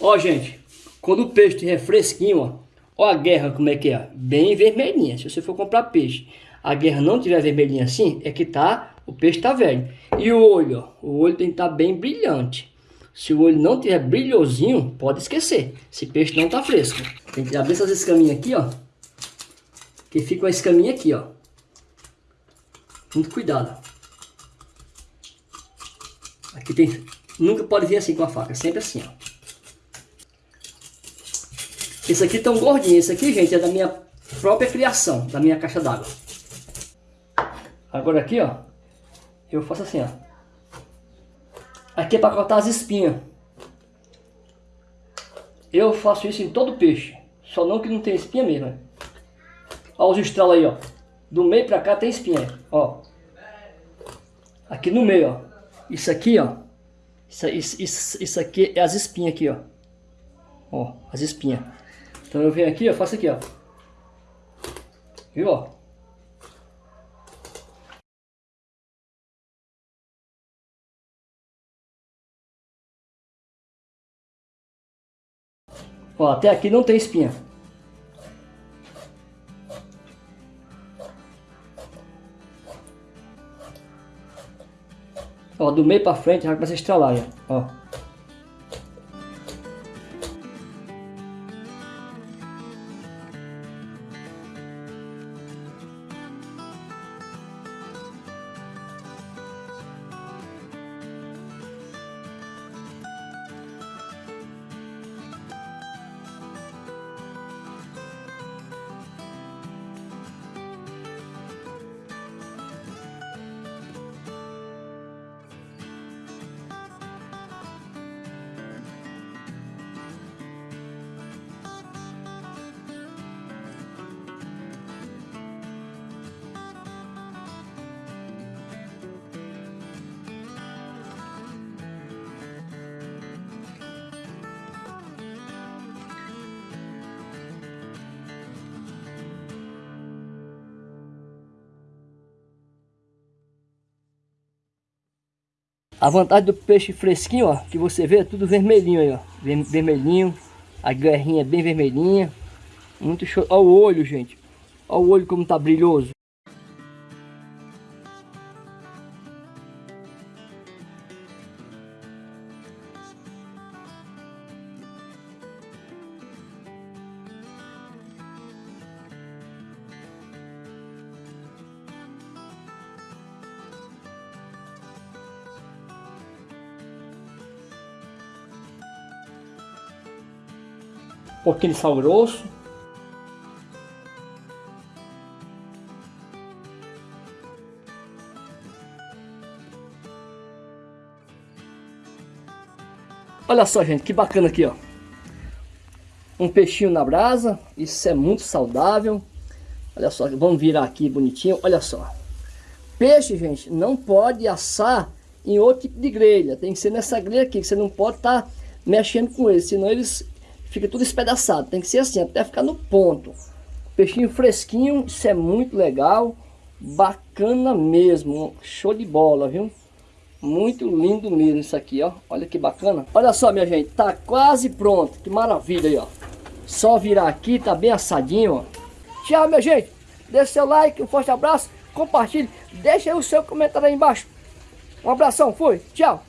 Ó, gente, quando o peixe estiver fresquinho, ó, ó a guerra como é que é, bem vermelhinha. Se você for comprar peixe, a guerra não tiver vermelhinha assim, é que tá, o peixe tá velho. E o olho, ó, o olho tem que estar tá bem brilhante. Se o olho não tiver brilhosinho, pode esquecer. Esse peixe não tá fresco. Tem que abrir essas escaminhas aqui, ó. Que fica uma escaminha aqui, ó. Muito cuidado. Aqui tem... Nunca pode vir assim com a faca, sempre assim, ó. Esse aqui tão gordinho. Esse aqui, gente, é da minha própria criação, da minha caixa d'água. Agora aqui, ó, eu faço assim, ó. Aqui é para cortar as espinhas. Eu faço isso em todo peixe. Só não que não tem espinha mesmo. Olha os estralos aí, ó. Do meio para cá tem espinha, ó. Aqui no meio, ó. Isso aqui, ó. Isso, isso, isso, isso aqui é as espinhas aqui, ó. Ó, as espinhas. Então eu venho aqui, ó, faço aqui, ó. Viu, ó? Ó, até aqui não tem espinha. Ó, do meio pra frente já começa a estralar, ó. A vantagem do peixe fresquinho, ó, que você vê, é tudo vermelhinho aí, ó. Vermelhinho, a guerrinha é bem vermelhinha. Muito show. Olha o olho, gente. Olha o olho como tá brilhoso. Pouquinho de sal grosso. Olha só, gente, que bacana aqui, ó. Um peixinho na brasa, isso é muito saudável. Olha só, vamos virar aqui bonitinho, olha só. Peixe, gente, não pode assar em outro tipo de grelha. Tem que ser nessa grelha aqui, que você não pode estar tá mexendo com eles, senão eles fica tudo espedaçado. Tem que ser assim, até ficar no ponto. Peixinho fresquinho, isso é muito legal. Bacana mesmo, show de bola, viu? Muito lindo mesmo isso aqui, ó. Olha que bacana. Olha só, minha gente, tá quase pronto. Que maravilha aí, ó. Só virar aqui, tá bem assadinho, ó. Tchau, minha gente. Deixe seu like, um forte abraço. Compartilhe. Deixa aí o seu comentário aí embaixo. Um abração, fui. Tchau.